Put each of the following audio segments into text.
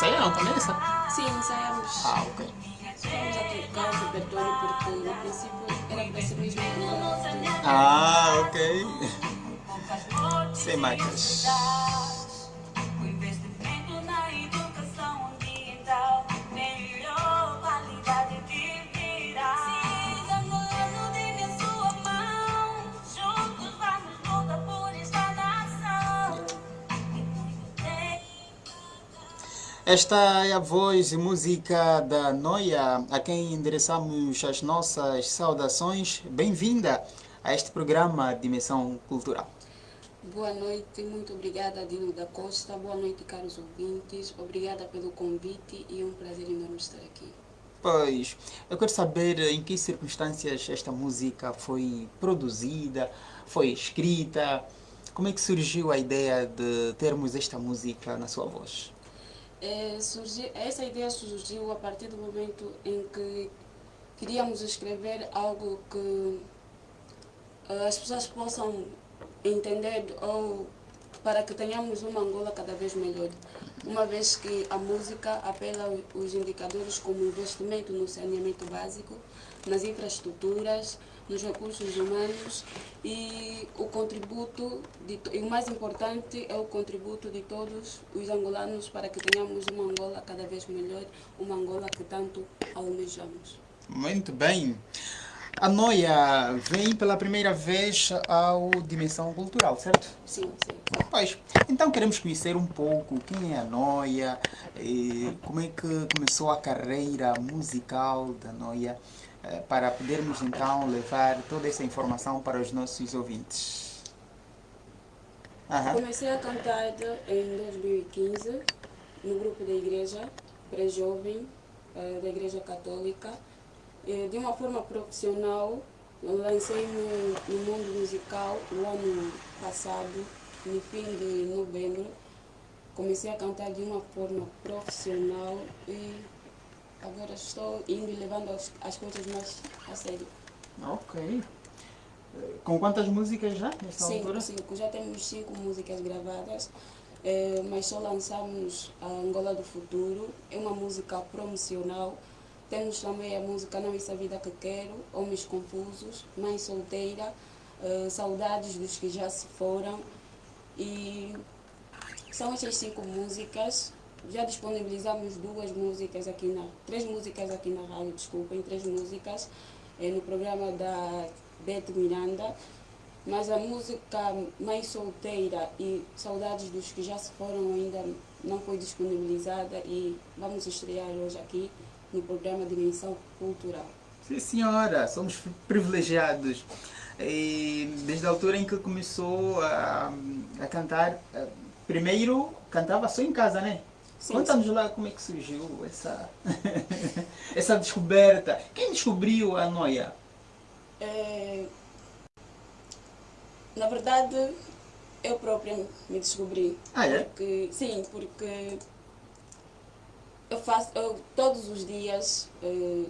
ensaiaram essa? Sim, ensaiamos. Ah, ok. Vamos a trocar o repertório porque no princípio era para ser mesmo Ah, ok. Sem marcas. Esta é a voz e música da Noia, a quem endereçamos as nossas saudações. Bem-vinda a este programa Dimensão Cultural. Boa noite, muito obrigada Dino da Costa. Boa noite, caros ouvintes. Obrigada pelo convite e é um prazer enorme estar aqui. Pois, eu quero saber em que circunstâncias esta música foi produzida, foi escrita, como é que surgiu a ideia de termos esta música na sua voz? É, essa ideia surgiu a partir do momento em que queríamos escrever algo que eh, as pessoas possam entender ou para que tenhamos uma Angola cada vez melhor. Uma vez que a música apela os indicadores como investimento no saneamento básico, nas infraestruturas, nos recursos humanos e o contributo, de, e o mais importante é o contributo de todos os angolanos para que tenhamos uma Angola cada vez melhor, uma Angola que tanto almejamos. Muito bem. A Noia vem pela primeira vez ao Dimensão Cultural, certo? Sim, sim. Pois, então queremos conhecer um pouco quem é a Noia, como é que começou a carreira musical da Noia, para podermos então levar toda essa informação para os nossos ouvintes. Comecei a cantar em 2015 no grupo da igreja, pré-jovem, eh, da igreja católica. Eh, De uma forma profissional, lancei no, no mundo musical no ano passado, no fim de novembro. Comecei a cantar de uma forma profissional e agora estou indo e levando as, as coisas mais a sério. Ok. Eh, Com quantas músicas já nesta Cinco, altura? cinco. Já temos cinco músicas gravadas, eh, mas só lançamos a Angola do Futuro. É uma música promocional. Temos também a música Não Essa Vida Que Quero, Homens Confusos, Mãe Solteira, eh, Saudades dos que já se foram. E são essas cinco músicas. Já disponibilizamos duas músicas aqui na. três músicas aqui na rádio, desculpem, três músicas eh, no programa da Beth Miranda. Mas a música Mãe Solteira e Saudades dos que já se foram ainda não foi disponibilizada e vamos estrear hoje aqui no programa Dimensão Cultural. Sim, senhora, somos privilegiados. E desde a altura em que começou a, a cantar, eh, primeiro cantava só em casa, né? Sim, Conta-nos lá como é que surgiu essa, essa descoberta. Quem descobriu a noia? É, na verdade, eu própria me descobri. Ah, é? Porque, sim, porque eu faço, eu, todos os dias eh,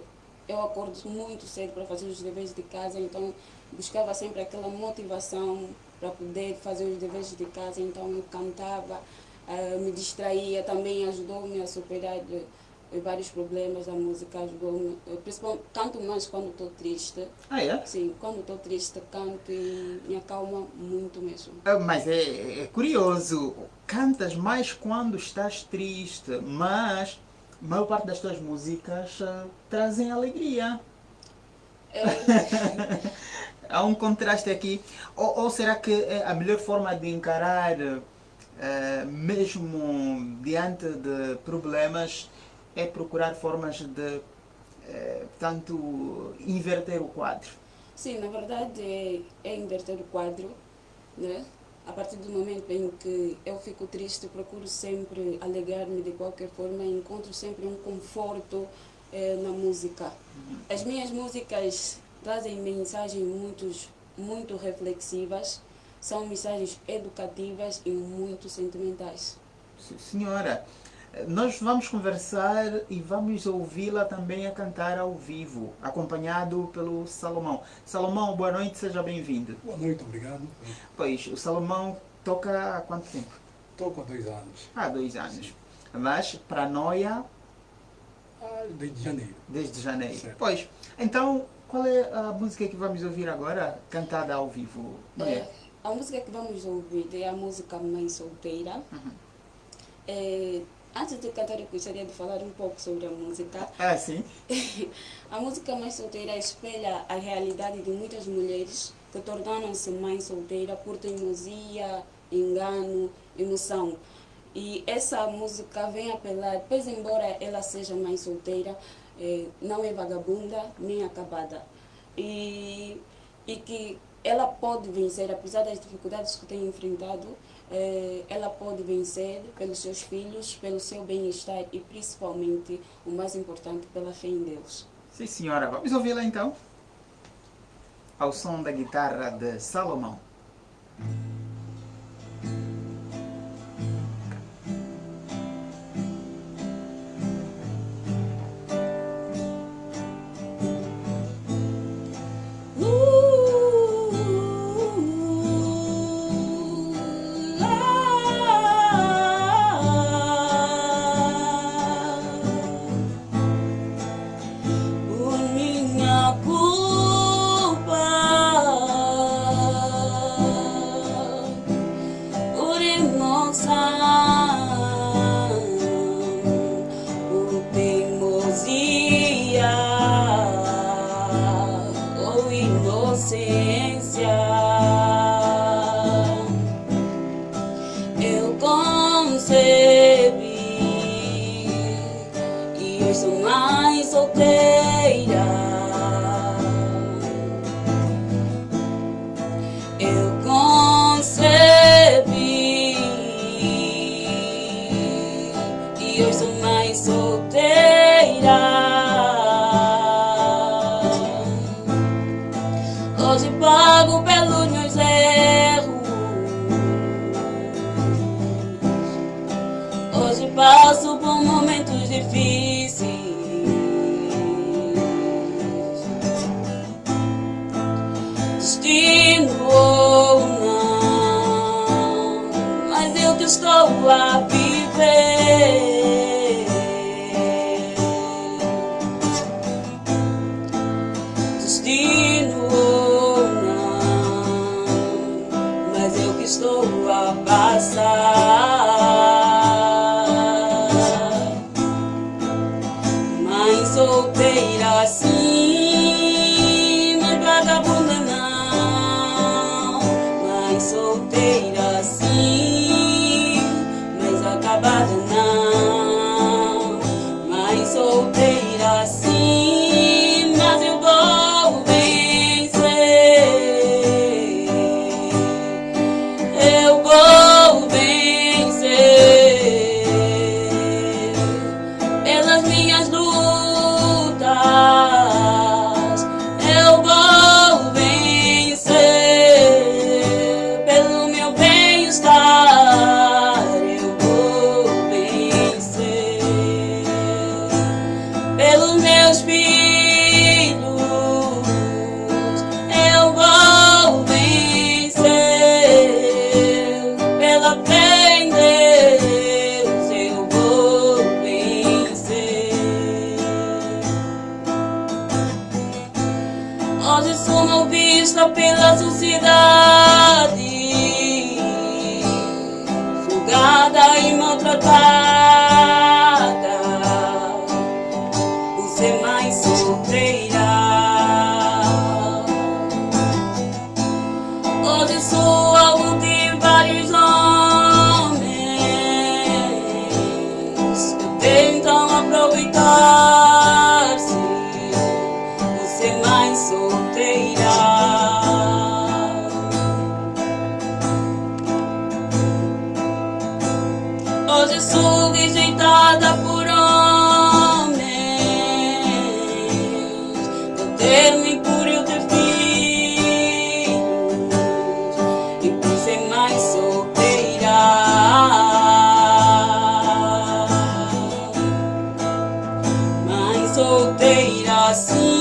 eu acordo muito cedo para fazer os deveres de casa, então buscava sempre aquela motivação para poder fazer os deveres de casa, então eu cantava, eh, me distraía, também ajudou-me a superar eh, vários problemas da música, ajudou-me, eh, principalmente canto mais quando estou triste. Ah, é? Sim, quando estou triste canto e me acalma muito mesmo. Ah, Mas é, é curioso, cantas mais quando estás triste, mas a maior parte das tuas músicas trazem alegria. É, Há um contraste aqui. Ou, ou será que é a melhor forma de encarar, mesmo diante de problemas, é procurar formas de, eh, portanto, inverter o quadro? sim, na verdade é, é inverter o quadro, né? A partir do momento em que eu fico triste, procuro sempre alegrar-me de qualquer forma, encontro sempre um conforto eh, na música. As minhas músicas trazem mensagens muito, muito reflexivas, são mensagens educativas e muito sentimentais. Sim, Senhora, eh, nós vamos conversar e vamos ouvi-la também a cantar ao vivo, acompanhado pelo Salomão. Salomão, boa noite, seja bem-vindo. Boa noite, obrigado. Pois, o Salomão toca há quanto tempo? Estou com dois anos. Há dois anos. mas para Noia Ah, desde janeiro. desde janeiro. Certo. Pois, então qual é a música que vamos ouvir agora, cantada ao vivo? Noia? É, a música que vamos ouvir é a música Mãe Solteira. É, antes de cantar, eu gostaria de falar um pouco sobre a música. Ah, sim. A música Mãe Solteira espelha a realidade de muitas mulheres que tornaram-se mãe solteira por teimosia, engano, emoção. E essa música vem apelar, pois embora ela seja mãe solteira, eh, não é vagabunda nem acabada. E, e que ela pode vencer, apesar das dificuldades que tem enfrentado, eh, ela pode vencer pelos seus filhos, pelo seu bem-estar e principalmente, o mais importante, pela fé em Deus. Sim, senhora. Vamos ouvi-la então. Ao som da guitarra de Salomão. Que Mãe solteira sim,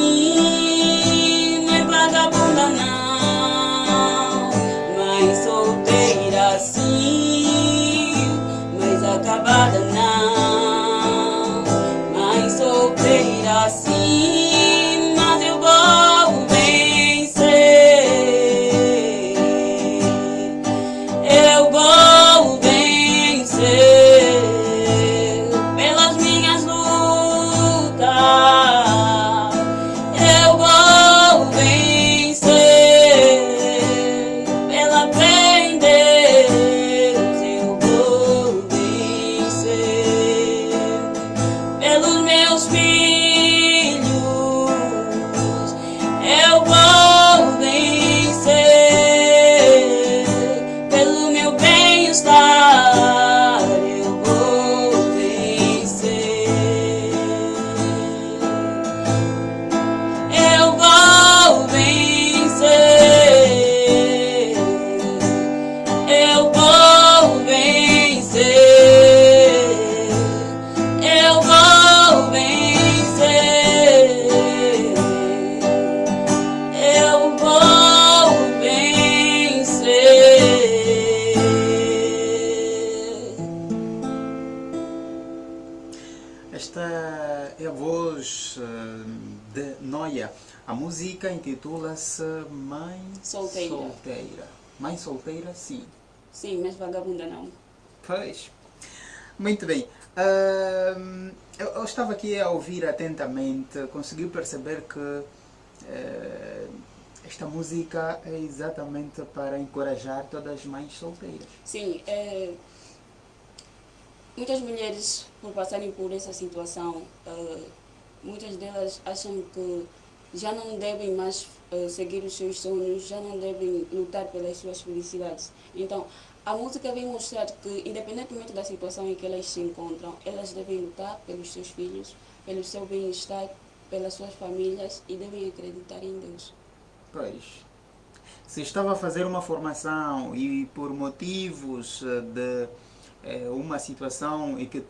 Solteira, sim. Sim, mas vagabunda não. Pois. Muito bem. Eu, eu estava aqui a ouvir atentamente, consegui perceber que eh, esta música é exatamente para encorajar todas as mães solteiras. Sim, é, muitas mulheres, por passarem por essa situação, eh, muitas delas acham que já não devem mais eh, seguir os seus sonhos, já não devem lutar pelas suas felicidades. Então, a música vem mostrar que, independentemente da situação em que elas se encontram, elas devem lutar pelos seus filhos, pelo seu bem-estar, pelas suas famílias e devem acreditar em Deus. Pois. Se estava a fazer uma formação e por motivos eh, de eh, uma situação em que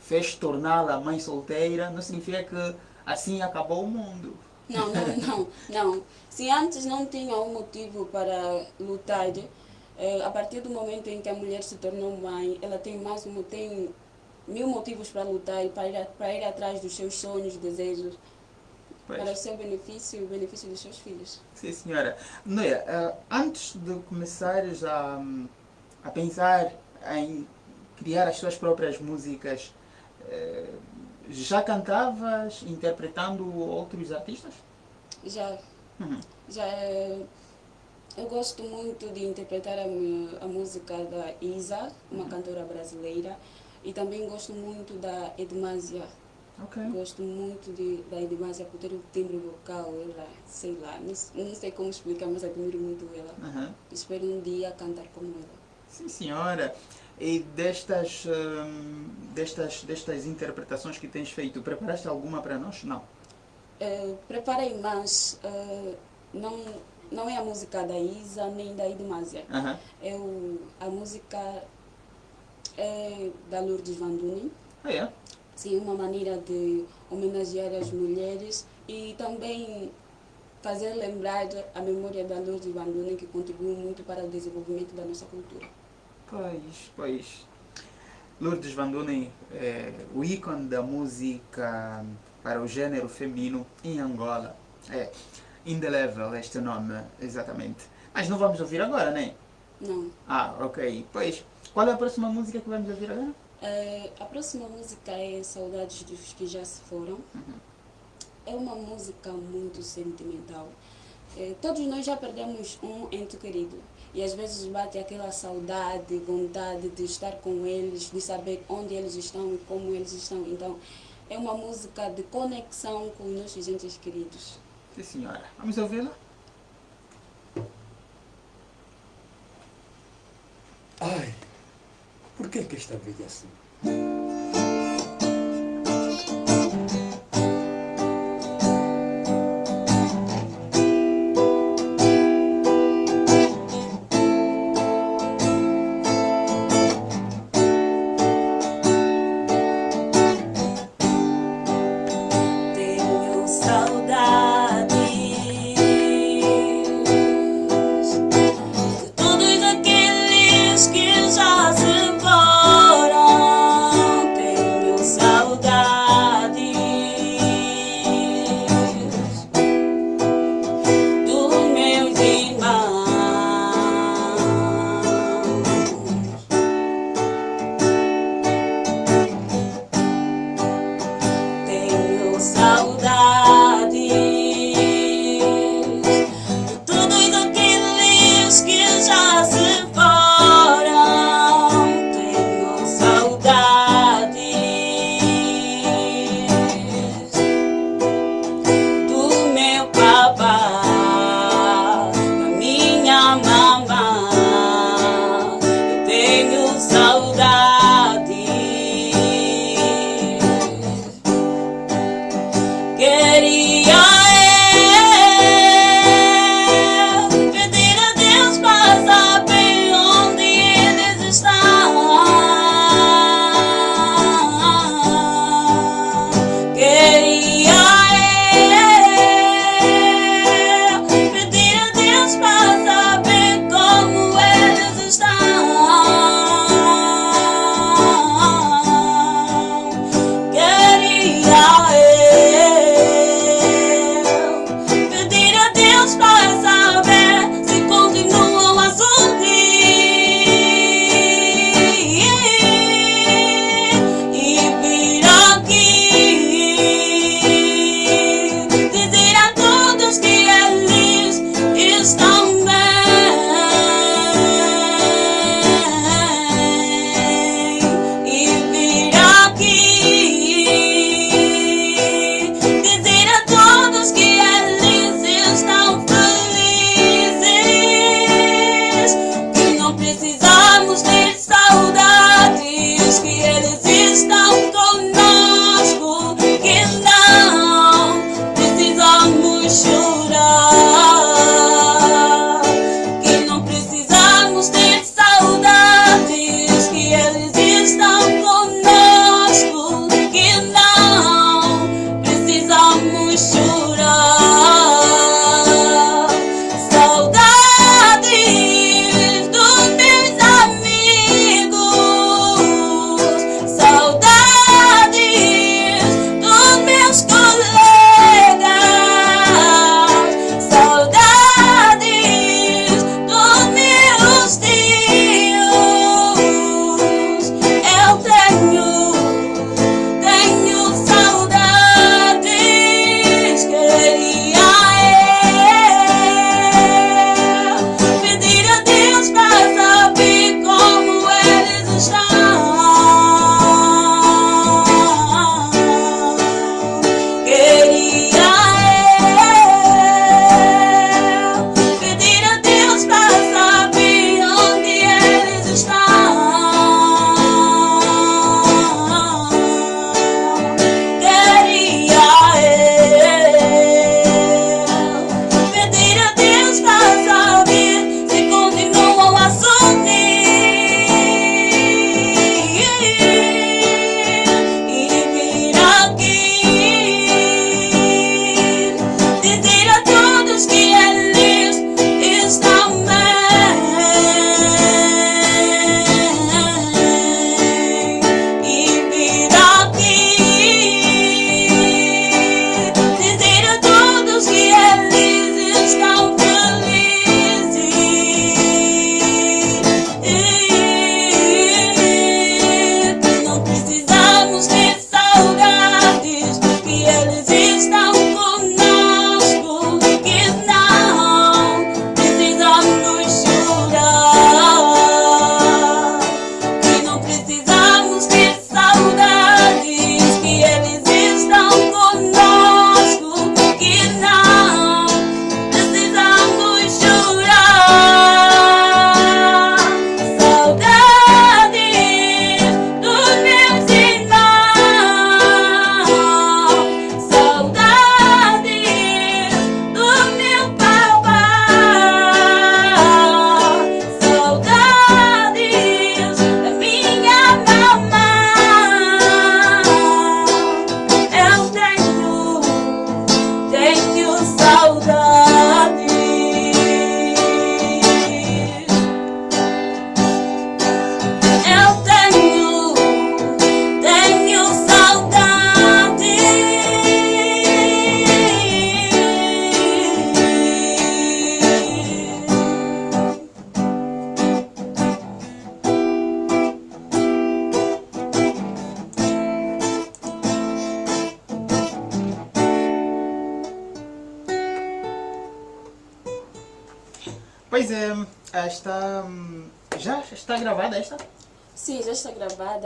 fez torná-la mãe solteira, não significa que assim acabou o mundo. Não, não, não, não. Se antes não tinha um motivo para lutar, eh, a partir do momento em que a mulher se tornou mãe, ela tem mais um, tem mil motivos para lutar e para ir, para ir atrás dos seus sonhos, desejos, Pois. para o seu benefício e o benefício dos seus filhos. Sim, senhora. Noia, eh, antes de começares a, a pensar em criar as suas próprias músicas, eh, já cantavas interpretando outros artistas? Já, Uhum. já eh, eu gosto muito de interpretar a, a música da Isa, uma cantora brasileira, e também gosto muito da Edmásia. Ok. Gosto muito de, da Edmásia por ter o timbre vocal, ela, sei lá, não, não sei como explicar, mas admiro muito ela. Uhum. Espero um dia cantar como ela. Sim, senhora. E destas, hum, destas, destas interpretações que tens feito, preparaste alguma para nós? Não. Eh, preparei, mas eh, não, não é a música da Isa nem da Edmásia. Aham. Eu, a música é da Lourdes Van Dunen. Ah, é? Sim, uma maneira de homenagear as mulheres e também fazer lembrar a memória da Lourdes Van Dunen, que contribuiu muito para o desenvolvimento da nossa cultura. Pois, pois. Lourdes Van Dunen é o ícone da música para o gênero feminino em Angola. É, indelével este nome, exatamente. Mas não vamos ouvir agora, né? Não. Ah, ok. Pois, qual é a próxima música que vamos ouvir agora? Eh, a próxima música é Saudades dos que já se foram. É uma música muito sentimental. Eh, todos nós já perdemos um ente querido. E às vezes bate aquela saudade, vontade de estar com eles, de saber onde eles estão e como eles estão. Então, é uma música de conexão com os nossos entes queridos. Sim, senhora. Vamos ouvi-la? Ai, por que que esta vida é assim?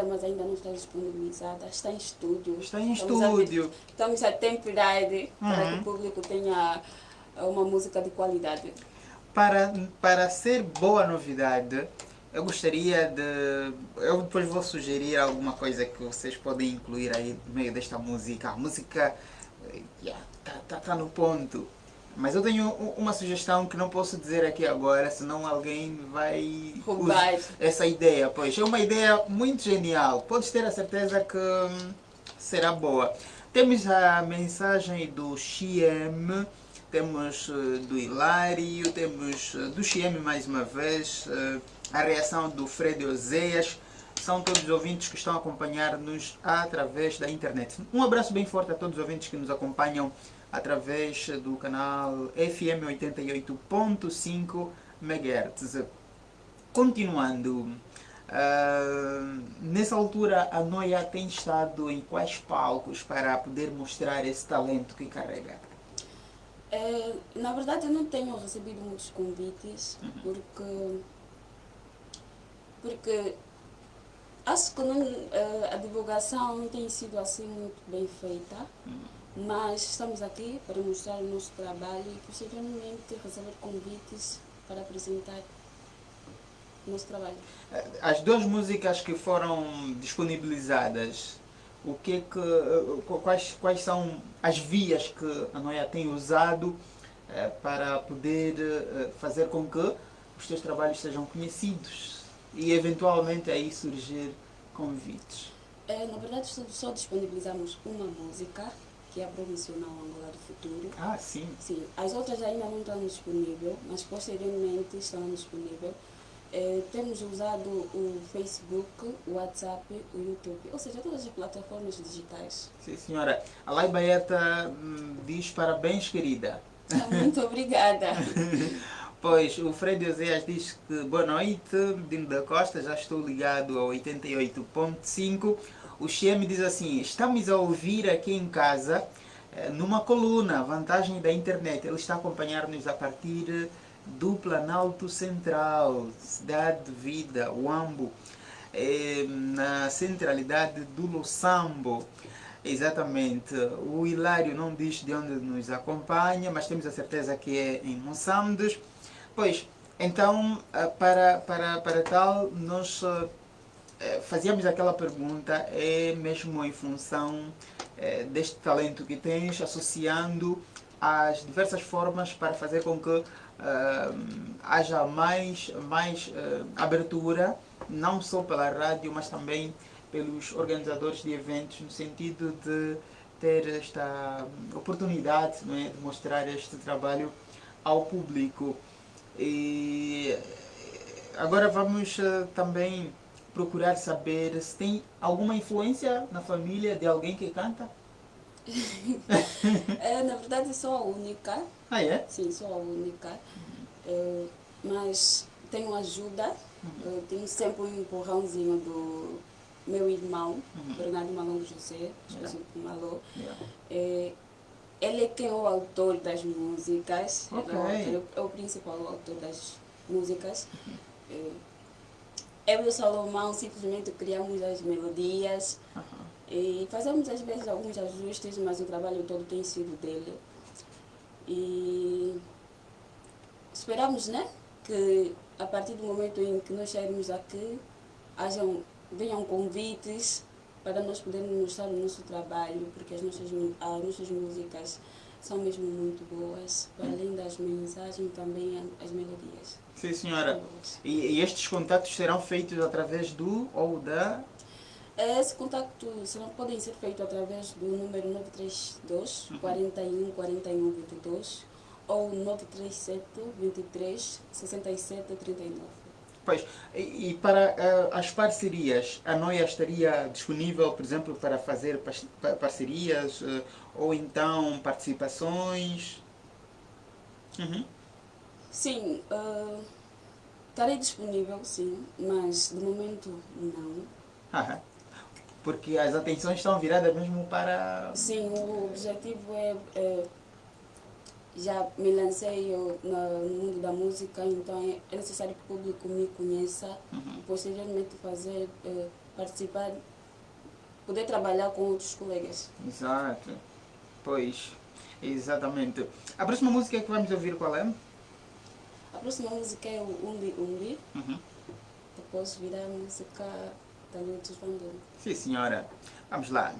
Mas ainda não está disponibilizada. Está em estúdio. Está em Estamos a estúdio. Estamos a temperar para Uhum. que o público tenha uma música de qualidade. Para, para ser boa novidade, eu gostaria de. Eu depois vou sugerir alguma coisa que vocês podem incluir aí no meio desta música. A música eh, yeah, tá, tá, tá no ponto. Mas eu tenho uma sugestão que não posso dizer aqui agora, senão alguém vai Roubar. essa ideia. Pois é uma ideia muito genial. Podes ter a certeza que hum, será boa. Temos a mensagem do XM, temos eh, do Hilário, temos eh, do XM mais uma vez, eh, a reação do Fred Oséias. São todos os ouvintes que estão a acompanhar-nos através da internet. Um abraço bem forte a todos os ouvintes que nos acompanham através do canal FM 88.5 MHz. Continuando, ah, nessa altura a Noia tem estado em quais palcos para poder mostrar esse talento que carrega? É, na verdade, eu não tenho recebido muitos convites, porque. Porque acho que não, eh, a divulgação não tem sido assim muito bem feita, mas estamos aqui para mostrar o nosso trabalho e posteriormente receber convites para apresentar o nosso trabalho. As duas músicas que foram disponibilizadas, o que é que, eh, quais, quais são as vias que a Noia tem usado eh, para poder eh, fazer com que os teus trabalhos sejam conhecidos e eventualmente aí surgir convites? Eh, na verdade, só disponibilizamos uma música, que é a promocional Angola do Futuro. Ah, sim. Sim, as outras ainda não estão disponíveis, mas posteriormente estarão disponíveis. Eh, temos usado o Facebook, o WhatsApp, o YouTube, ou seja, todas as plataformas digitais. Sim, senhora. A Lai Baeta hum, diz parabéns, querida. Muito obrigada. Pois, o Fred Oséias diz que boa noite, Dino da Costa, já estou ligado ao 88.5. O Xiem diz assim, estamos a ouvir aqui em casa, eh, numa coluna, vantagem da internet. Ele está a acompanhar-nos a partir do Planalto Central, Cidade de Vida, Uambo, eh, na centralidade do Losambo. Exatamente. O Hilário não diz de onde nos acompanha, mas temos a certeza que é em Moçambique. Pois, então, ah, para, para, para tal, nós eh, fazíamos aquela pergunta, é mesmo em função eh, deste talento que tens, associando as diversas formas para fazer com que ah, haja mais, mais ah, abertura, não só pela rádio, mas também pelos organizadores de eventos, no sentido de ter esta oportunidade é, de mostrar este trabalho ao público. E agora vamos eh, também procurar saber se tem alguma influência na família de alguém que canta. Eh, na verdade, sou a única, Ah, é? sim, sou a única, Eh, mas tenho ajuda, Eh, tenho sempre um empurrãozinho do meu irmão, Bernardo Malongo José, esposo do Malô. Yeah. É, ele é quem é o autor das músicas, ele é o é o principal autor das músicas. É, eu e o Salomão simplesmente criamos as melodias Aham. e fazemos às vezes alguns ajustes, mas o trabalho todo tem sido dele. E esperamos né, que a partir do momento em que nós sairmos aqui, hajam, venham convites para nós podermos mostrar o nosso trabalho, porque as nossas, as nossas músicas são mesmo muito boas, além das mensagens, também as melodias. Sim, senhora. E, e estes contatos serão feitos através do ou da. Esse contato serão, podem ser feitos através do número 932 41 41 22 ou 937 23 67 39. E, e para eh, as parcerias, a Noia estaria disponível, por exemplo, para fazer pas- pa- parcerias eh, ou então participações? Uhum. Sim, ah, estarei disponível, sim, mas de momento não. Aham. Porque as atenções estão viradas mesmo para. Sim, o objetivo é, é já me lancei eu, no mundo da música, então é, é necessário que o público me conheça, uhum. posteriormente fazer, eh, participar, poder trabalhar com outros colegas. Exato. Pois, exatamente. A próxima música que vamos ouvir qual é? A próxima música é o Umbi Umbi. Uhum. Depois virá a música da Lutos Sim, senhora. Vamos lá.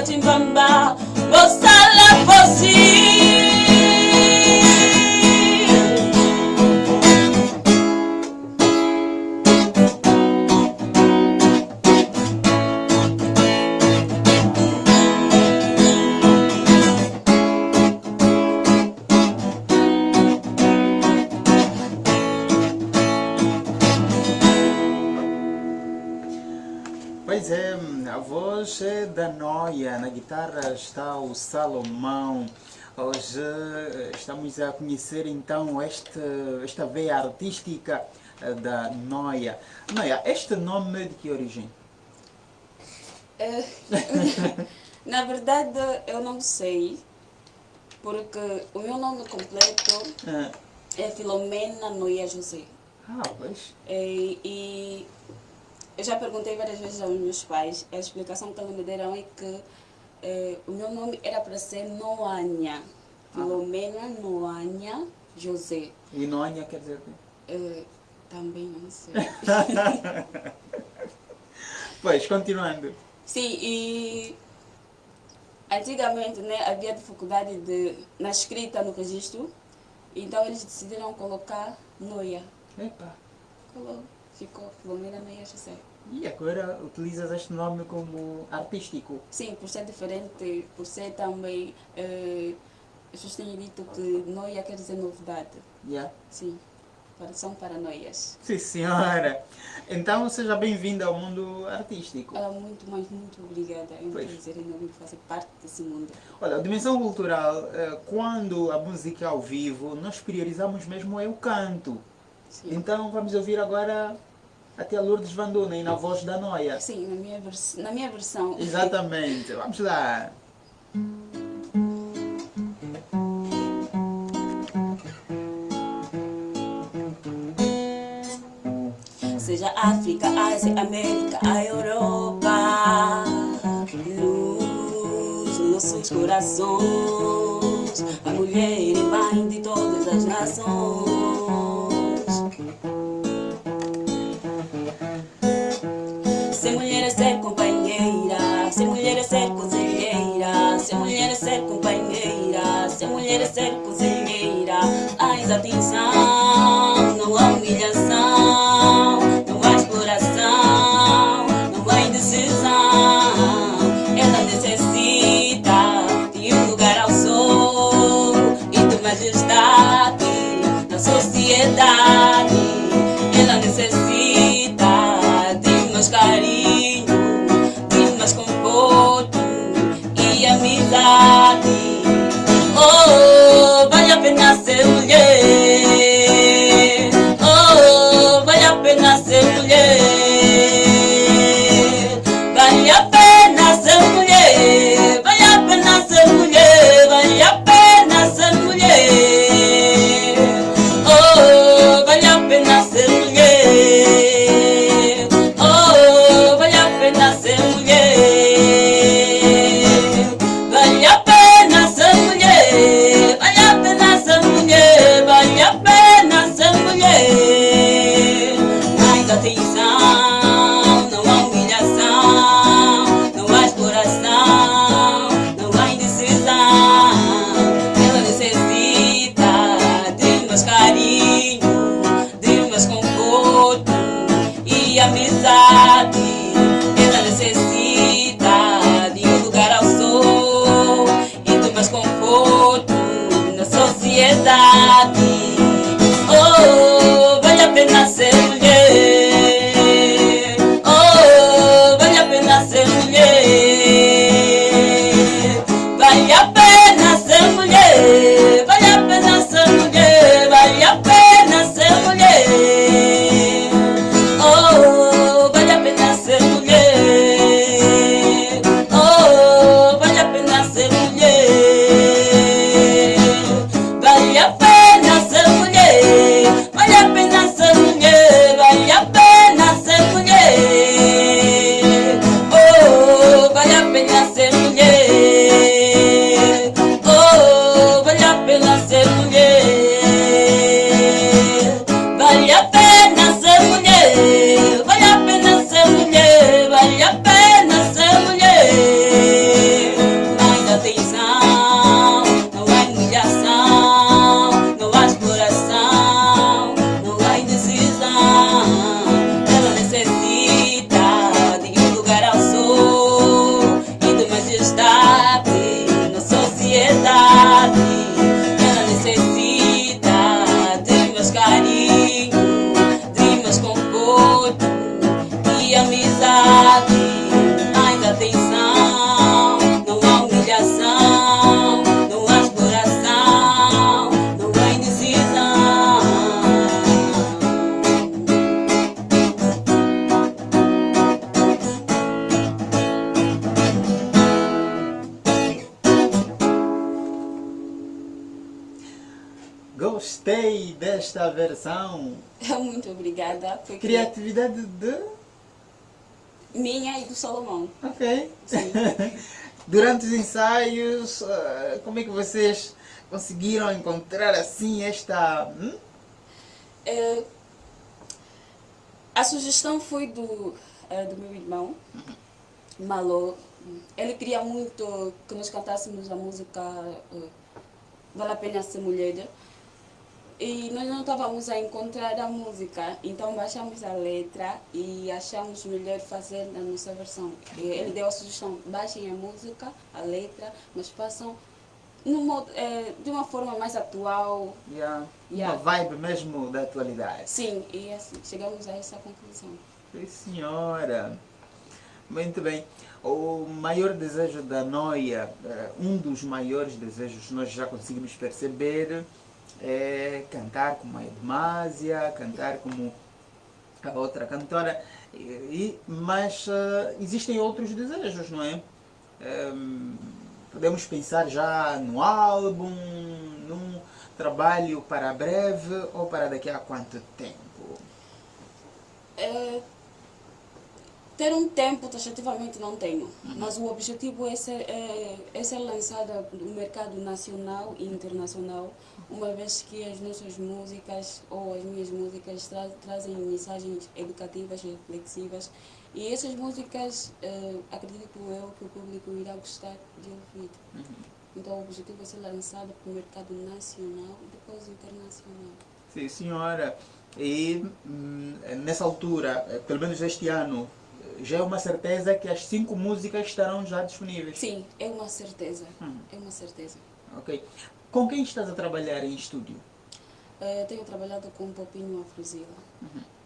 that in Van Salomão. Hoje eh, estamos a conhecer então este, esta veia artística eh, da Noia. Noia, este nome é de que origem? Eh, na verdade, eu não sei, porque o meu nome completo ah. é Filomena Noia José. Ah, pois. E, e eu já perguntei várias vezes aos meus pais, a explicação que eles me deram é que eh, o meu nome era para ser Noanha. Filomena Noanha José. E Noanha quer dizer o quê? Eh, também não sei. Pois, continuando. Sim, e antigamente né, havia dificuldade de, na escrita no registro, então eles decidiram colocar Noia. Epa. Colou, ficou Filomena Noia José. E agora utilizas este nome como artístico? Sim, por ser diferente, por ser também. Eh, as pessoas têm dito que noia quer dizer novidade. Yeah. Sim, são paranoias. Sim, senhora. Então, seja bem-vinda ao mundo artístico. Ah, muito, mas muito obrigada. É um Pois. prazer enorme fazer parte desse mundo. Olha, a dimensão cultural, eh, quando a música é ao vivo, nós priorizamos mesmo é o canto. Sim. Então, vamos ouvir agora até a Lourdes Van Dunen na voz da Noia. Sim, na minha, vers na minha versão. Exatamente. Vamos lá. Seja África, Ásia, América, a Europa. Luz nos nossos corações. A mulher é mãe de todas as nações. Mulher é ser companheira, ser mulher é ser cozinheira, ser mulher é ser companheira, ser mulher é ser cozinheira. Mais atenção, obrigada. Foi Criatividade de. minha e do Salomão. Ok. Durante os ensaios, eh, como é que vocês conseguiram encontrar assim esta. hum? É, a sugestão foi do, é, do meu irmão, Malô. Ele queria muito que nós cantássemos a música é, Vale a Pena Ser Mulher. E nós não estávamos a encontrar a música, então baixamos a letra e achamos melhor fazer a nossa versão. Ele deu a sugestão, baixem a música, a letra, mas façam modo, é, de uma forma mais atual. Yeah. Yeah. Uma vibe mesmo da atualidade. Sim, e assim, chegamos a essa conclusão. Sim, senhora. Muito bem. O maior desejo da Noia, eh, um dos maiores desejos, nós já conseguimos perceber, é cantar como a Edmásia, cantar como a outra cantora. E, mas eh, existem outros desejos, não é? Ehm, podemos pensar já no álbum, num trabalho para breve ou para daqui a quanto tempo? É, ter um tempo taxativamente não tenho, mas o objetivo é ser, é, é ser lançada no mercado nacional e internacional, uma vez que as nossas músicas ou as minhas músicas tra trazem mensagens educativas reflexivas e essas músicas é, acredito eu que o público irá gostar de ouvir. Então o objetivo é ser lançada para o mercado nacional e depois internacional. Sim, senhora. E hum, nessa altura, eh, pelo menos este ano, eh, já é uma certeza que as cinco músicas estarão já disponíveis. Sim, é uma certeza. Hum. É uma certeza. Ok. Com quem estás a trabalhar em estúdio? Eh, tenho trabalhado com um Popinho Afrosila.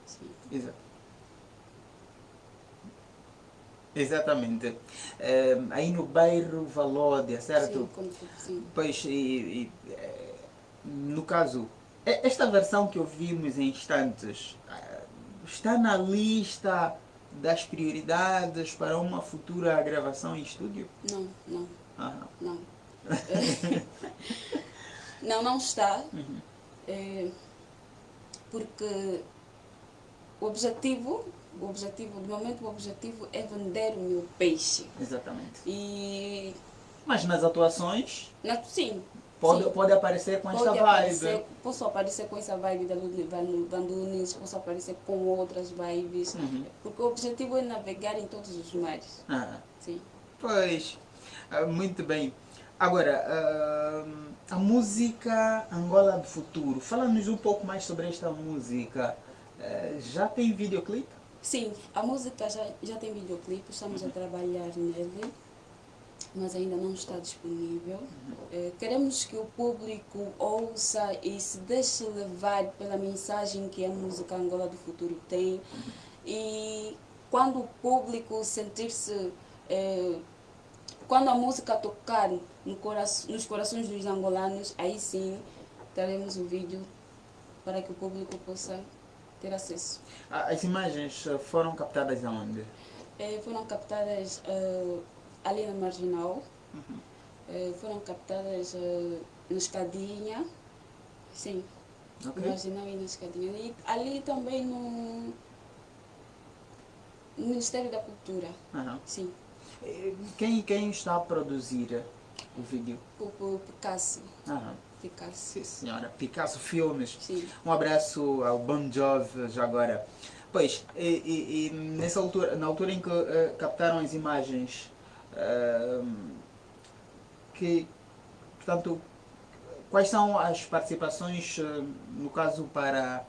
Sim. Exato. Exatamente. Eh, aí no bairro Valódia, certo? Sim, como, sim. Pois, e, e, eh, no caso, esta versão que ouvimos em instantes está na lista das prioridades para uma futura gravação em estúdio? Não, não, Aham. não. não, não está. Eh, porque o objetivo, o objetivo, de momento o objetivo é vender o meu peixe. Exatamente. E Mas nas atuações na, sim. Pode, sim. pode aparecer com esta Pode vibe. aparecer, posso aparecer com essa vibe da Lud- Van- Van Nunes, posso aparecer com outras vibes, Uhum. porque o objetivo é navegar em todos os mares. Ah, Sim. pois, ah, muito bem. Agora, ah, a música Angola do Futuro. Fala-nos um pouco mais sobre esta música. Eh, já tem videoclipe? Sim, a música já, já tem videoclipe, estamos a trabalhar nele, mas ainda não está disponível. Eh, queremos que o público ouça e se deixe levar pela mensagem que a música Angola do Futuro tem. E quando o público sentir-se. eh, quando a música tocar no cora nos corações dos angolanos, aí sim teremos o vídeo para que o público possa ter acesso. Ah, As imagens eh, foram captadas aonde? Eh, foram captadas eh, ali na Marginal, Eh, foram captadas eh, na Escadinha, sim, Ok. na Marginal e na Escadinha. E ali também no, no Ministério da Cultura, Aham. sim, Eh, Quem, quem está a produzir o vídeo? o, o Picasso, Aham. Picasso, Sim, senhora. Picasso Filmes. sim. Um abraço ao Bon Jovi já agora. Pois, e, e- e nessa altura, na altura em que eh, captaram as imagens, que, portanto, quais são as participações, no caso, para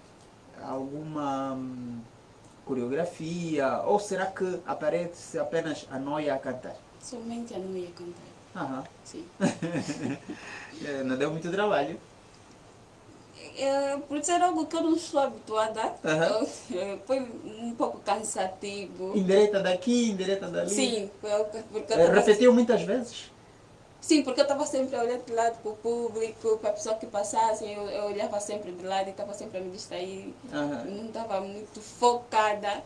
alguma hum, coreografia, ou será que aparece apenas a Noia a cantar? Somente a não ia cantar, Aham. sim. Eh, Não deu muito trabalho. É, por ser algo que eu não estou habituada, eh, foi um pouco cansativo. Indireta daqui, indireta dali. Sim, porque tava- Repetiu muitas vezes? Sim, porque eu estava sempre a olhar de lado para o público, para a pessoa que passasse, eu, eu olhava sempre de lado e estava sempre a me distrair. Aham. Não estava muito focada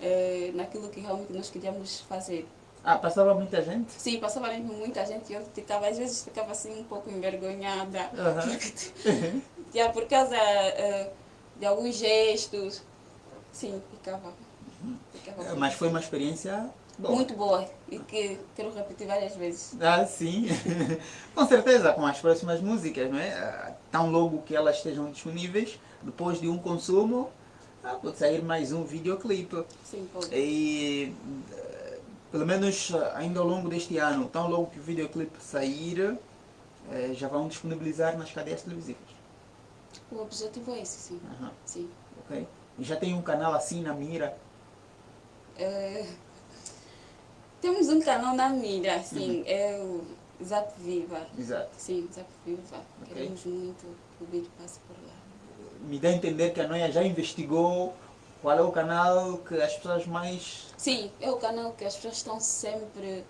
eh, naquilo que realmente nós queríamos fazer. Ah, passava muita gente? Sim, passava muita gente e eu ficava, às vezes ficava assim um pouco envergonhada. Porque Já por causa eh, de alguns gestos. Sim, ficava. ficava Mas foi uma experiência boa. muito boa e que quero repetir várias vezes. Ah, sim. com certeza, com as próximas músicas, não é? Ah, Tão logo que elas estejam disponíveis, depois de um consumo, ah, pode sair mais um videoclipe. Sim, pode. E eh, pelo menos eh, ainda ao longo deste ano, tão logo que o videoclipe sair, eh, já vão disponibilizar nas cadeias televisivas. O objetivo é esse, sim. Aham, sim. ok? E já tem um canal assim na mira. Eh, temos um canal na mira, sim, é o Zap Viva. Exato. Sim, Zap Viva. Ok. Queremos muito que o vídeo passe por lá. Me dá a entender que a Noia já investigou qual é o canal que as pessoas mais Sim, é o canal que as pessoas estão sempre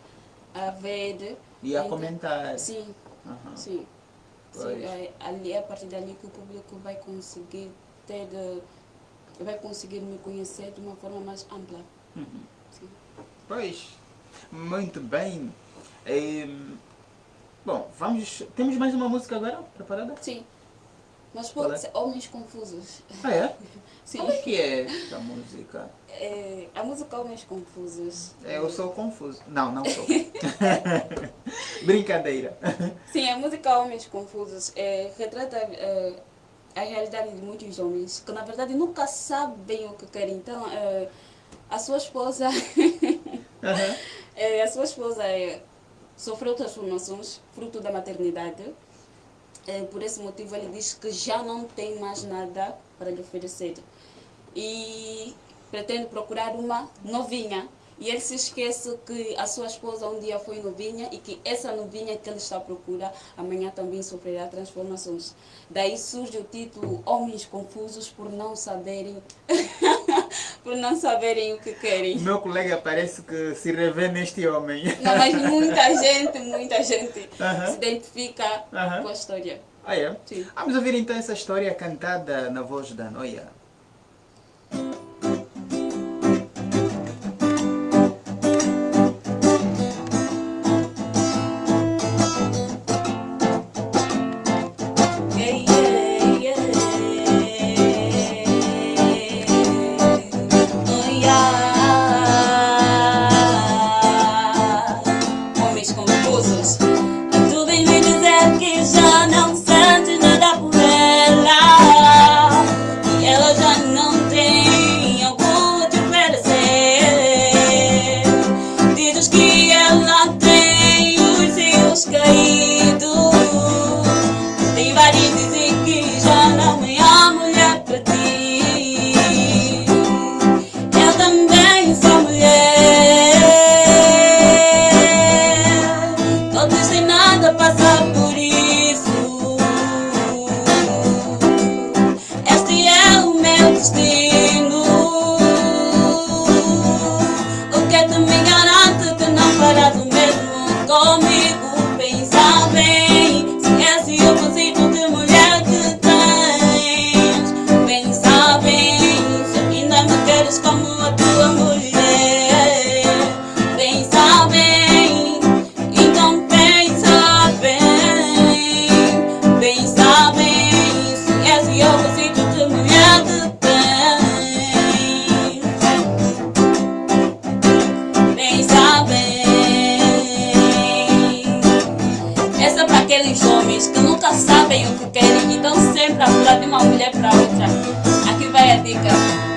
a ver. e a Então, comentar. Sim, Aham. sim. Sim é, ali, a partir dali que o público vai conseguir ter, eh, vai conseguir me conhecer de uma forma mais ampla. Uhum. Sim. Pois, muito bem. Em, bom, vamos. Temos mais uma música agora preparada? Sim. Mas pode é? ser Homens Confusos. Ah, é? Sim. Como é que é esta música? É, a música Homens Confusos. É, Eu sou confuso. Não, não sou. Brincadeira. Sim, a música Homens Confusos é, retrata é, a realidade de muitos homens que, na verdade, nunca sabem o que querem. Então, é, a sua esposa, é, a sua esposa sofreu transformações fruto da maternidade. É, por esse motivo, ele diz que já não tem mais nada para lhe oferecer. E pretende procurar uma novinha. E ele se esquece que a sua esposa um dia foi novinha e que essa novinha que ele está à procura amanhã também sofrerá transformações. Daí surge o título Homens Confusos por não saberem por não saberem o que O querem. meu colega parece que se revê neste homem. Não, mas muita gente, muita gente Aham. se identifica Aham. com a história. Ah, é? Sim. Vamos ouvir então essa história cantada na voz da Noia. Sabem o que querem e estão sempre a pular de uma mulher para outra. Aqui vai a dica.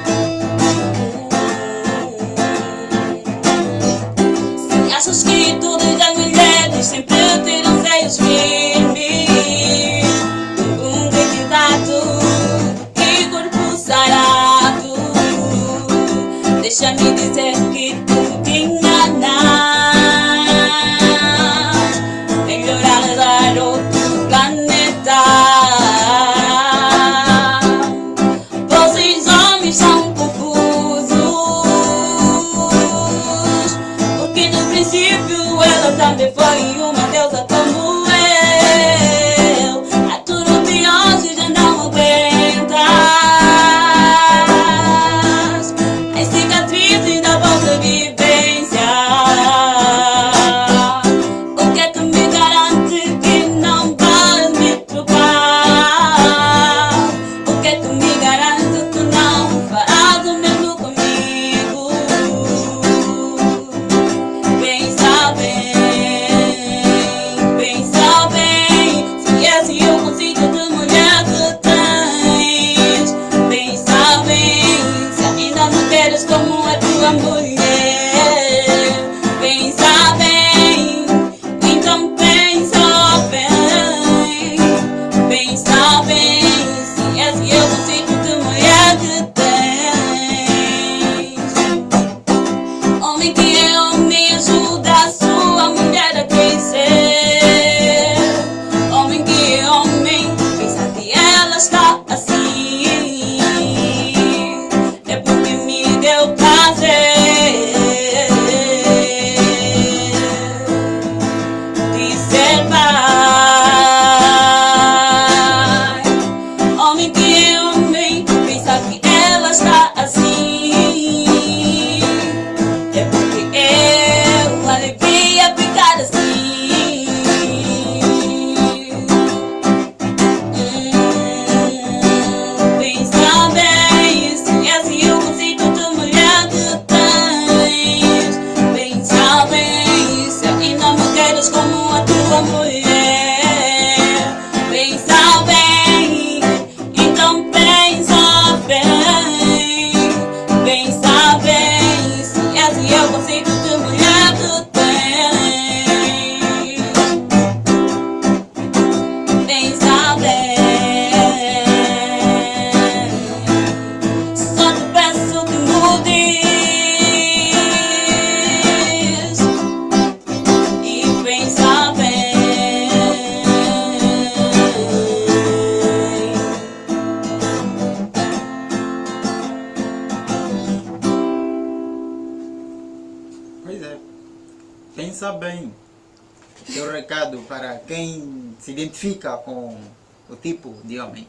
O tipo de homem.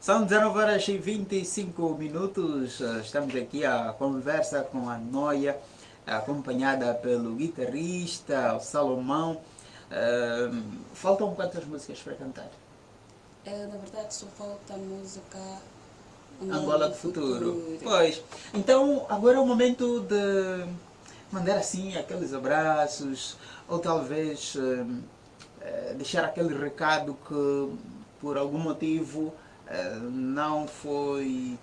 São 19 horas e 25 minutos. eh, Estamos aqui a conversa com a Noia, acompanhada pelo guitarrista, o Salomão. Eh, faltam quantas músicas para cantar? É, na verdade, só falta a música Angola do Futuro. Pois. Então, agora é o momento de mandar assim aqueles abraços, ou talvez eh, deixar aquele recado que por algum motivo eh, não foi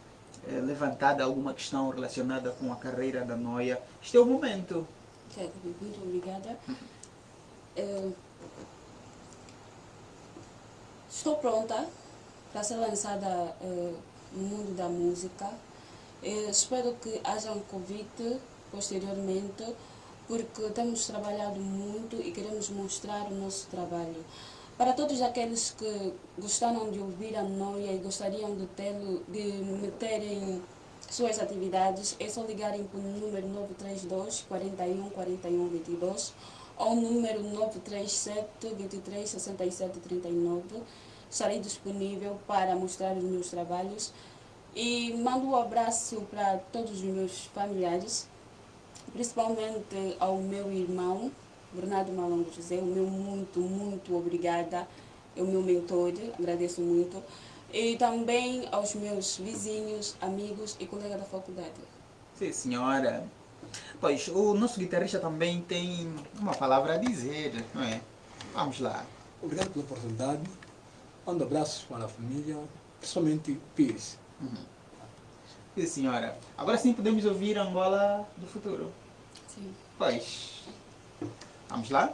eh, levantada alguma questão relacionada com a carreira da Noia. Este é o momento. Muito obrigada. Eh, estou pronta para ser lançada no mundo da música. Espero que haja um convite posteriormente, porque temos trabalhado muito e queremos mostrar o nosso trabalho. Para todos aqueles que gostaram de ouvir a Noia e gostariam de, ter, de meterem suas atividades, é só ligarem para o número 932 41 41 22 ou número 937 23 67 39. Estarei disponível para mostrar os meus trabalhos e mando um abraço para todos os meus familiares, principalmente ao meu irmão, Bernardo Malongo José, o meu muito, muito obrigada, é o meu mentor, agradeço muito. E também aos meus vizinhos, amigos e colegas da faculdade. Sim, senhora. Pois, o nosso guitarrista também tem uma palavra a dizer, não é? Vamos lá. Obrigado pela oportunidade. Mando abraços para a família, principalmente Pires. Sim, senhora. Agora sim podemos ouvir Angola do futuro. Sim. Pois. Vamos lá?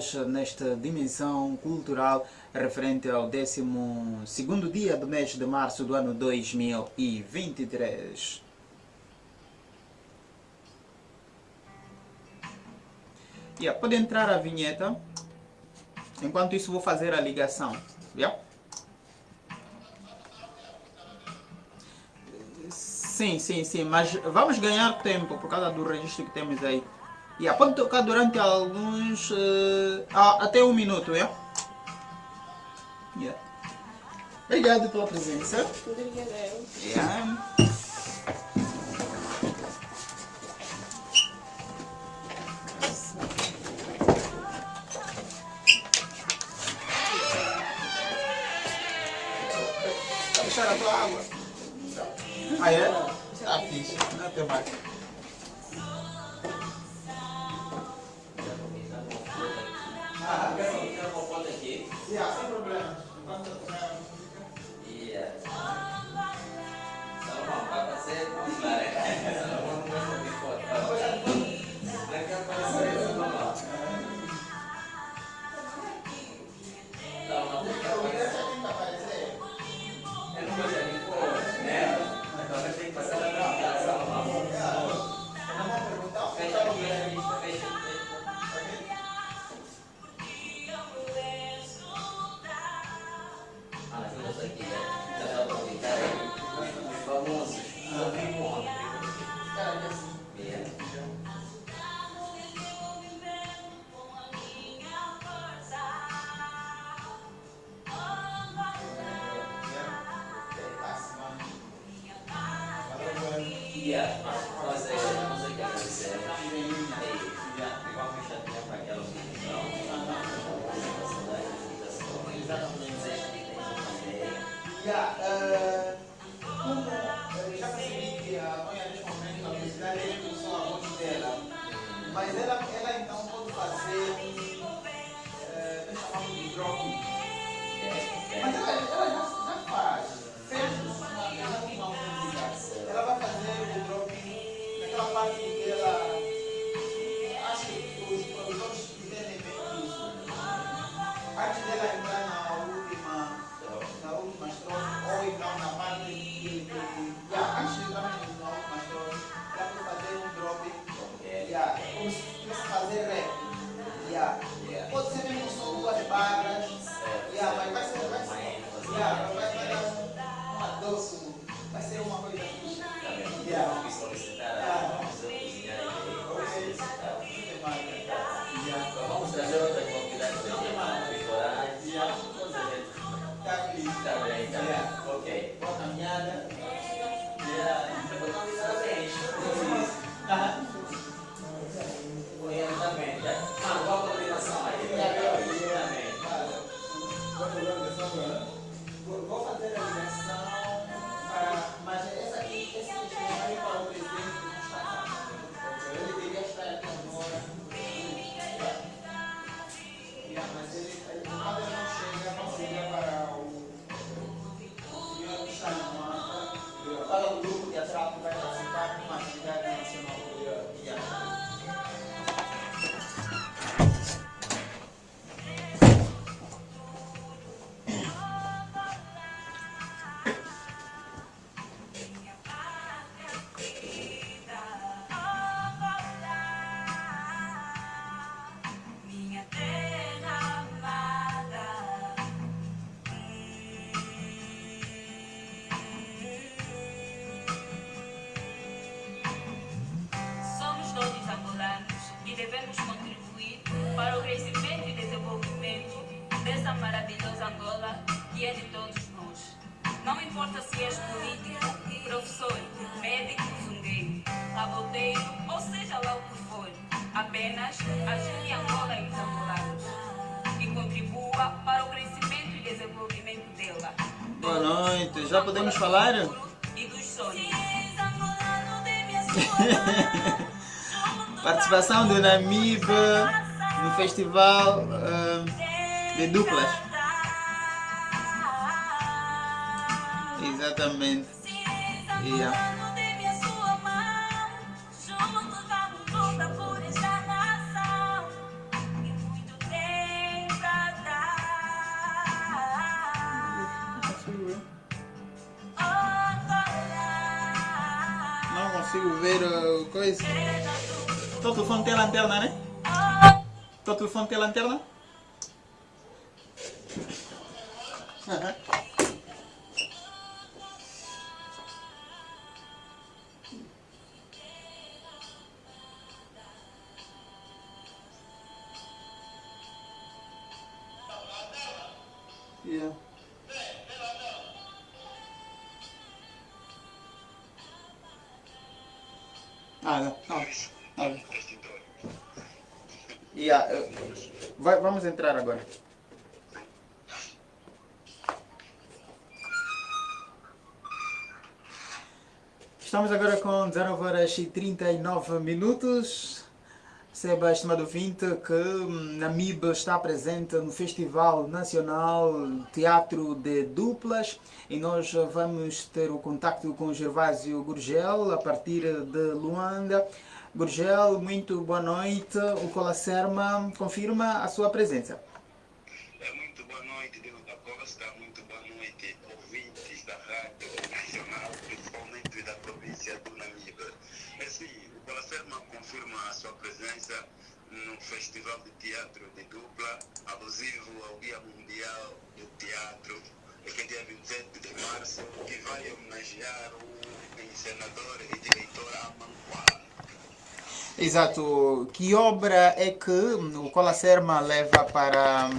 Cartaz nesta dimensão cultural referente ao 12 dia do mês de março do ano 2023. Yeah, pode entrar a vinheta. Enquanto isso vou fazer a ligação. Yeah? Sim, sim, sim, mas vamos ganhar tempo por causa do registro que temos aí. Yeah, pode tocar durante alguns. ah, até um minuto, yeah? Yeah. Obrigado pela presença. Obrigada. Yeah. Tá deixando a tua água? Ah, é? Tá fixe. Não tem mais. Ah, quero uma foto aqui. Yeah, sem problema. Enquanto eu tocar a música. Yeah, eh, como eh, já percebi que a Tonha neste momento a publicidade é impulsou a voz dela, mas ela, ela então pode fazer, eh, nós chamamos de dropping. de la entrada. Importa se és político, professor, médico, zungueiro, caboteiro, ou seja lá o que for. Apenas ajude Angola e os angolanos e contribua para o crescimento e desenvolvimento dela. Boa noite, já podemos falar? E dos sonhos. Participação do Namib no festival ah, de duplas. Exatamente. Yeah. Não consigo ver uh, coisa. Teu telefone tem lanterna, né? Teu telefone tem lanterna? Vai, vamos entrar agora. Estamos agora com 0 horas e 39 minutos. Saiba, estimado ouvinte, que hum, Namib está presente no Festival Nacional Teatro de Duplas e nós vamos ter o contacto com Gervásio Gurgel a partir de Luanda. Gurgel, muito boa noite. O Colacerma confirma a sua presença. É, muito boa noite, Dino da Costa. Muito boa noite, ouvintes da Rádio Nacional, principalmente da província do Namibe. É sim, o Colacerma confirma a sua presença no Festival de Teatro de Dupla, alusivo ao Dia Mundial do Teatro, que é dia 27 de março, que vai homenagear o encenador e diretor Amanquá. Exato. Que obra é que o Colacerma leva para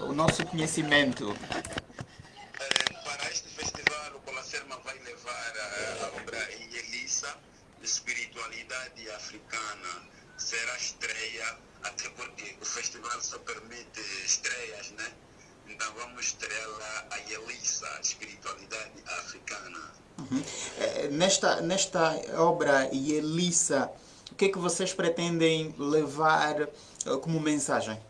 o nosso conhecimento? Eh, Para este festival, o Colacerma vai levar a, obra Elissa, Espiritualidade Africana. Será estreia, até porque o festival só permite estreias, né? Então vamos estrear a Elissa, Espiritualidade Africana. Eh, Nesta, nesta obra Elissa, o que é que vocês pretendem levar eh, como mensagem?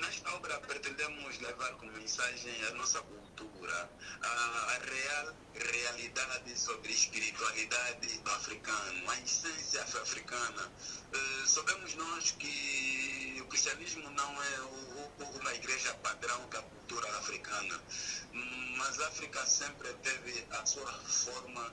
Nesta obra pretendemos levar como mensagem a nossa cultura, a, a real realidade sobre espiritualidade africana, a essência africana. Eh, sabemos nós que o cristianismo não é uma igreja padrão da cultura africana, mas a África sempre teve a sua forma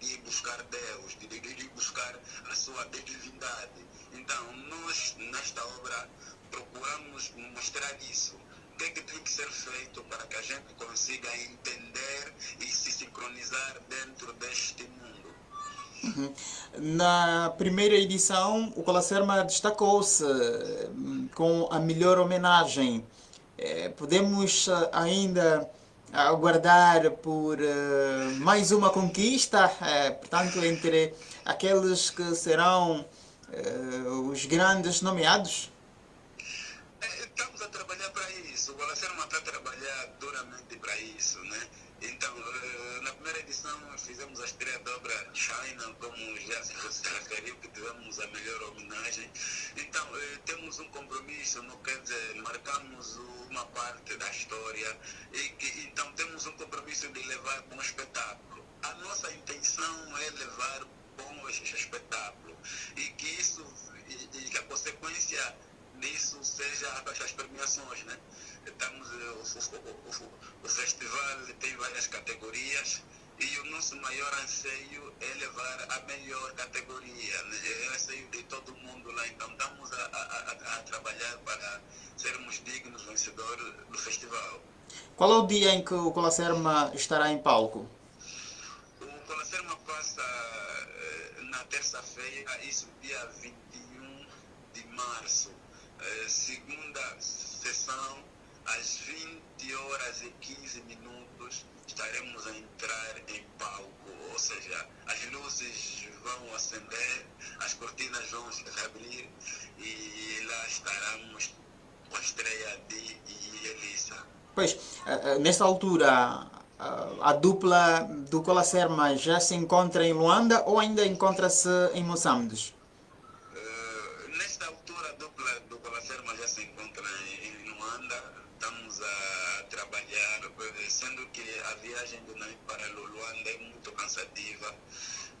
de buscar Deus, de, de, de buscar a sua divindade. Então, nós, nesta obra, procuramos mostrar isso. O que, é que tem que ser feito para que a gente consiga entender e se sincronizar dentro deste mundo? Na primeira edição, o Colacerma destacou-se hum, com a melhor homenagem. Eh, Podemos eh, ainda aguardar por eh, mais uma conquista, eh, portanto, entre aqueles que serão eh, os grandes nomeados? Estamos a trabalhar para isso. O Alacerma está a trabalhar duramente para isso, né? Então, eh, na primeira edição fizemos a estreia da obra China, como já se referiu, que tivemos a melhor homenagem. Então, eh, temos um compromisso, não quer dizer, marcamos uma parte da história e que, então temos um compromisso de levar bom espetáculo. A nossa intenção é levar bom es- espetáculo e que isso, e, e que a consequência disso seja as as premiações, né? Estamos, eh, o, o, o, festival tem várias categorias e o nosso maior anseio é levar a melhor categoria, né? é o anseio de todo mundo lá. Então estamos a, a, a, a trabalhar para sermos dignos vencedores do festival. Qual é o dia em que o Colacerma estará em palco? O Colacerma passa eh, na terça-feira, isso dia 21 de março. Eh, segunda sessão às 20 horas e 15 minutos estaremos a entrar em palco, ou seja, as luzes vão acender, as cortinas vão se abrir e lá estaremos com a estreia de Elisa. Pois, eh, eh, nesta altura, eh, a dupla do Colacerma já se encontra em Luanda ou ainda encontra-se em Moçambique? Sendo que a viagem do Nami para Luanda é muito cansativa.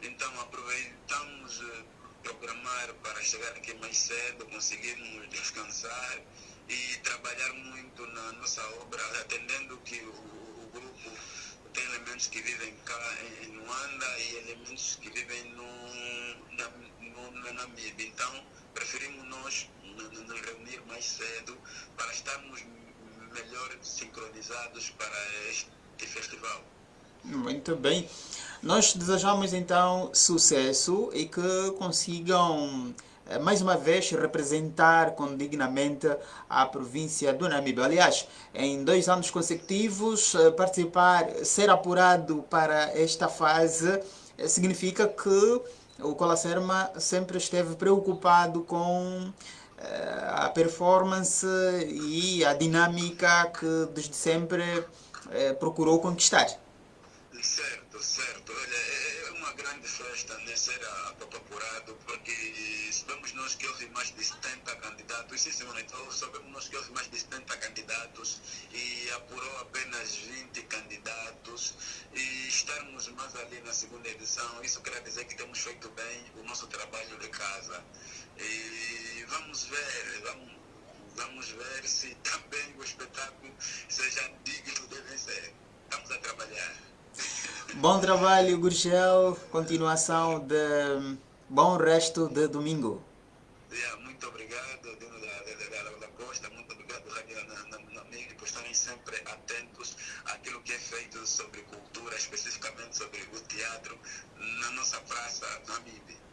Então, aproveitamos eh, programar para chegar aqui mais cedo, conseguirmos descansar e trabalhar muito na nossa obra, atendendo que o, o grupo tem elementos que vivem cá em, Luanda e elementos que vivem no, na, no, na Namíbia. Então, preferimos nós nos reunir mais cedo para estarmos melhor sincronizados para este festival. Muito bem. Nós desejamos então sucesso e que consigam eh, mais uma vez representar com dignamente a província do Namíbia. Aliás, em dois anos consecutivos, eh, participar, ser apurado para esta fase eh, significa que o Colacerma sempre esteve preocupado com a performance e a dinâmica que desde sempre eh, procurou conquistar. Certo, certo. Olha, é é uma grande festa né, ser apurado, porque sabemos nós que houve mais de 70 candidatos, sim, senhor, então sabemos nós que houve mais de 70 candidatos e apurou apenas 20 candidatos e estarmos mais ali na segunda edição, isso quer dizer que temos feito bem o nosso trabalho de casa. E vamos ver, vamos, vamos ver se também o espetáculo seja digno de vencer. Estamos a trabalhar. Bom trabalho, Gurgel. Continuação de bom resto de domingo. Yeah, muito obrigado, Dino da, da, da, da Costa, muito obrigado, Rádio na, na, na Amiga, por estarem sempre atentos àquilo que é feito sobre cultura, especificamente sobre o teatro, na nossa praça, Namíbia.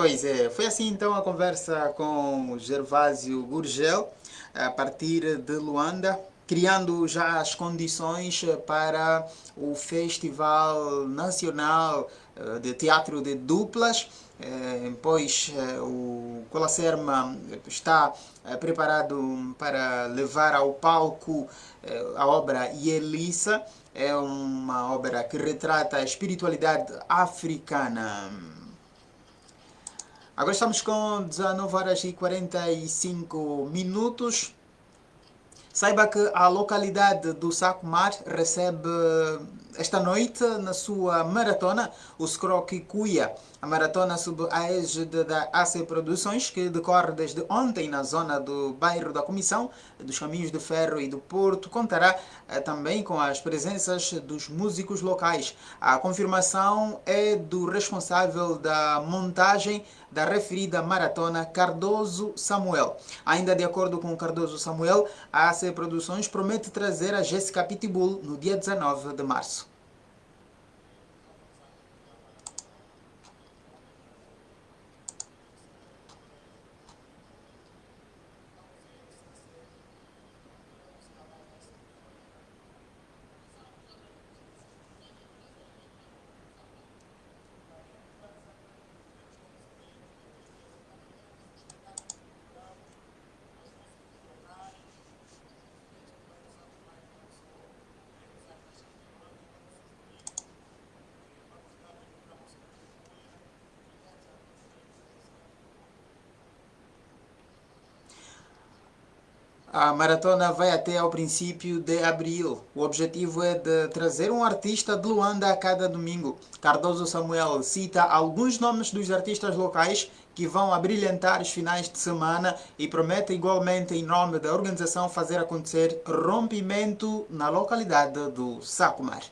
Pois é, foi assim então a conversa com Gervásio Gurgel, a partir de Luanda, criando já as condições para o Festival Nacional eh, de Teatro de Duplas, eh, pois eh, o Colacerma está preparado para levar ao palco a obra Yelissa, é uma obra que retrata a espiritualidade africana. Agora estamos com 19 horas e 45 minutos. Saiba que a localidade do Sacomar recebe esta noite na sua maratona o Scroque Cuia. A maratona sob a égide da AC Produções, que decorre desde ontem na zona do bairro da Comissão, dos Caminhos de Ferro e do Porto, contará eh, também com as presenças dos músicos locais. A confirmação é do responsável da montagem da referida maratona, Cardoso Samuel. Ainda de acordo com Cardoso Samuel, a AC Produções promete trazer a Jéssica Pitbull no dia 19 de março. A maratona vai até ao princípio de abril. O objetivo é de trazer um artista de Luanda a cada domingo. Cardoso Samuel cita alguns nomes dos artistas locais que vão abrilhantar os finais de semana e promete igualmente, em nome da organização, fazer acontecer rompimento na localidade do Sacomar.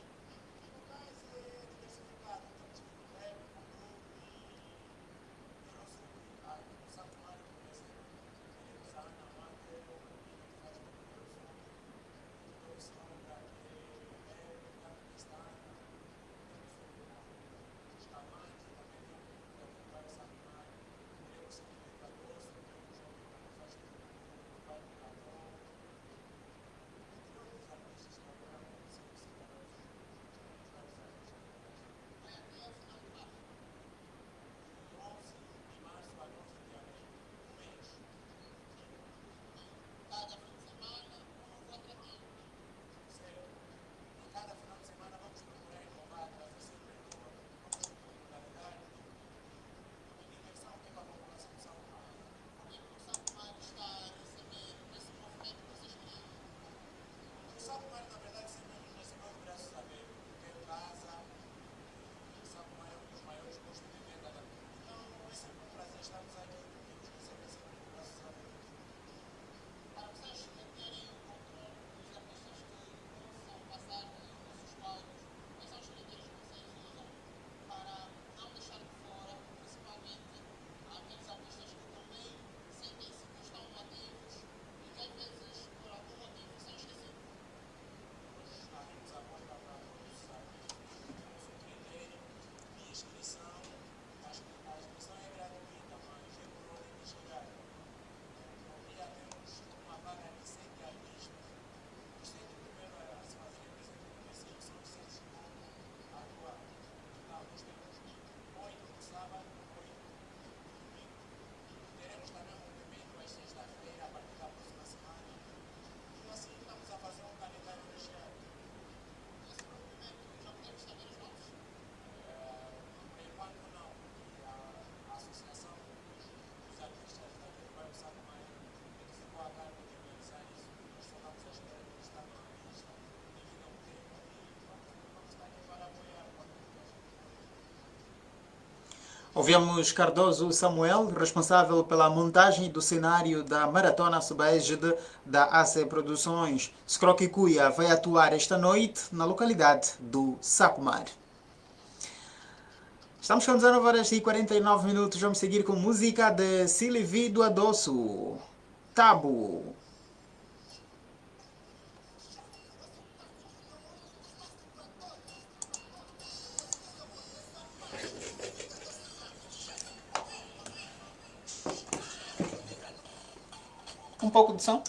Ouvimos Cardoso Samuel, responsável pela montagem do cenário da Maratona Subégide da AC Produções. Scroquicuia vai atuar esta noite na localidade do Sacomar. Estamos com 19 horas e 49 minutos. Vamos seguir com música de Silvi do Adoço. Tabu. Um pouco de som.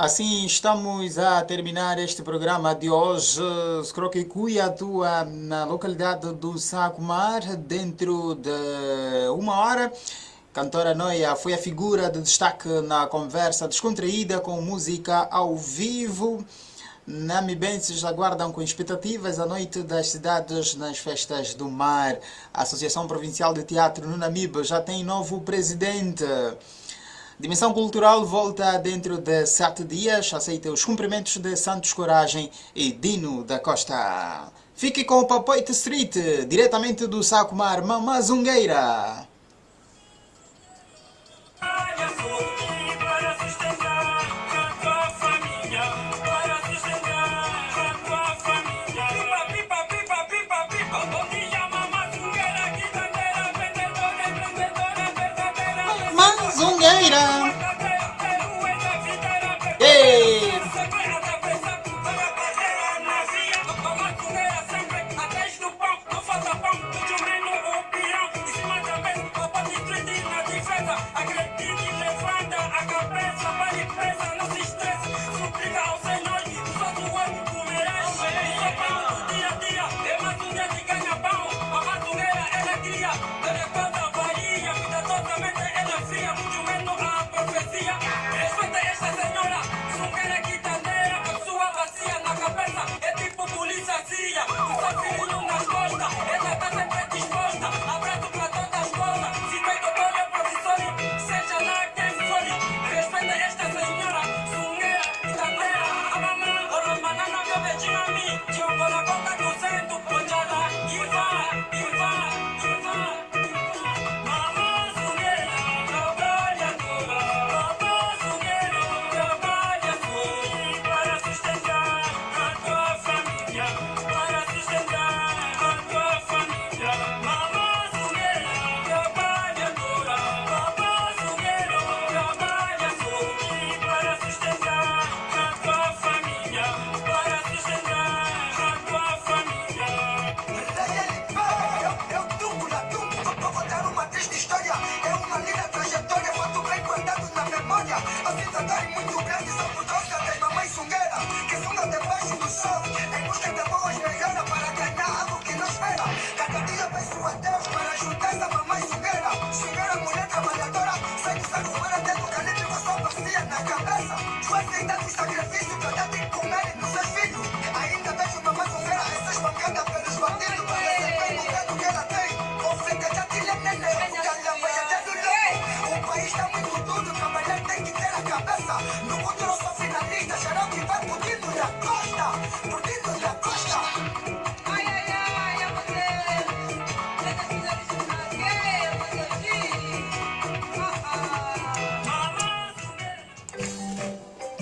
Assim estamos a terminar este programa de hoje. Scroquicuia atua na localidade do Sacomar dentro de uma hora. Cantora Noia foi a figura de destaque na conversa descontraída com música ao vivo. Namibenses aguardam com expectativas a noite das cidades nas festas do mar. A Associação Provincial de Teatro no Namibe já tem novo presidente. Dimensão Cultural volta dentro de sete dias. Aceita os cumprimentos de Santos Coragem e Dino da Costa. Fique com o Papoite Street, diretamente do Sacomar Mamazungueira. later.